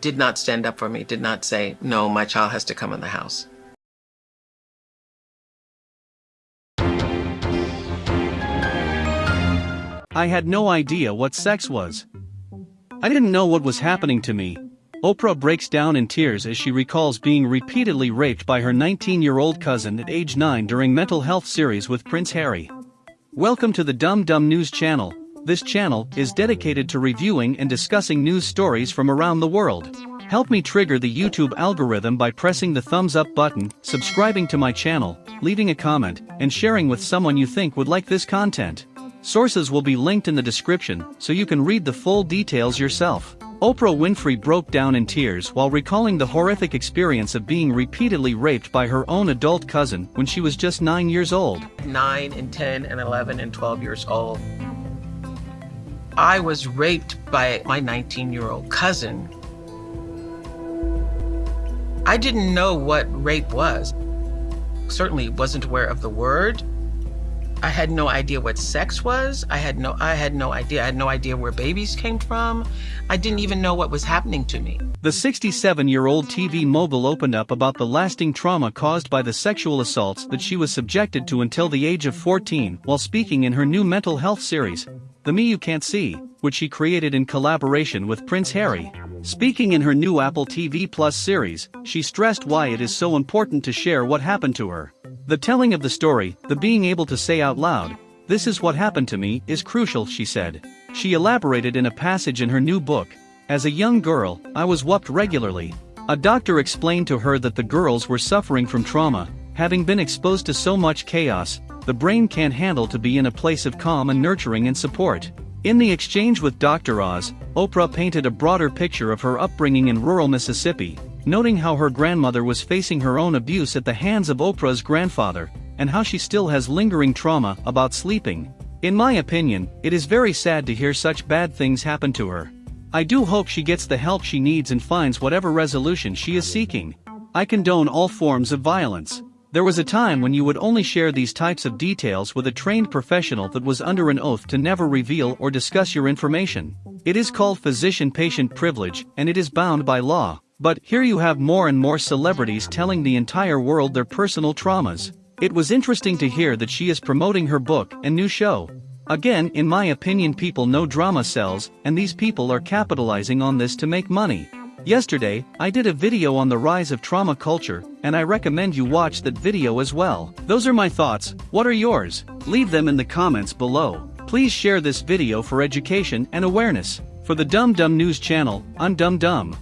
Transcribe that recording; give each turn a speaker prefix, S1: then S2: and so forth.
S1: did not stand up for me, did not say, no, my child has to come in the house.
S2: I had no idea what sex was. I didn't know what was happening to me. Oprah breaks down in tears as she recalls being repeatedly raped by her 19-year-old cousin at age 9 during mental health series with Prince Harry. Welcome to the Dumb Dumb News channel. This channel is dedicated to reviewing and discussing news stories from around the world. Help me trigger the YouTube algorithm by pressing the thumbs up button, subscribing to my channel, leaving a comment, and sharing with someone you think would like this content. Sources will be linked in the description so you can read the full details yourself. Oprah Winfrey broke down in tears while recalling the horrific experience of being repeatedly raped by her own adult cousin when she was just 9 years old.
S1: 9 and 10 and 11 and 12 years old. I was raped by my 19 year old cousin. I didn't know what rape was. Certainly wasn't aware of the word. I had no idea what sex was. I had no I had no idea. I had no idea where babies came from. I didn't even know what was happening to me.
S2: The 67-year-old TV mogul opened up about the lasting trauma caused by the sexual assaults that she was subjected to until the age of 14 while speaking in her new mental health series, The Me You Can't See, which she created in collaboration with Prince Harry. Speaking in her new Apple TV Plus series, she stressed why it is so important to share what happened to her. The telling of the story, the being able to say out loud, this is what happened to me, is crucial, she said. She elaborated in a passage in her new book, As a young girl, I was whooped regularly. A doctor explained to her that the girls were suffering from trauma, having been exposed to so much chaos, the brain can't handle to be in a place of calm and nurturing and support. In the exchange with Dr. Oz, Oprah painted a broader picture of her upbringing in rural Mississippi, noting how her grandmother was facing her own abuse at the hands of Oprah's grandfather, and how she still has lingering trauma about sleeping. In my opinion, it is very sad to hear such bad things happen to her. I do hope she gets the help she needs and finds whatever resolution she is seeking. I condone all forms of violence. There was a time when you would only share these types of details with a trained professional that was under an oath to never reveal or discuss your information. It is called physician-patient privilege and it is bound by law. But here you have more and more celebrities telling the entire world their personal traumas. It was interesting to hear that she is promoting her book and new show. Again, in my opinion people know drama sells, and these people are capitalizing on this to make money. Yesterday, I did a video on the rise of trauma culture, and I recommend you watch that video as well. Those are my thoughts, what are yours? Leave them in the comments below. Please share this video for education and awareness. For the Dumb Dumb News channel, I'm Dumb Dumb.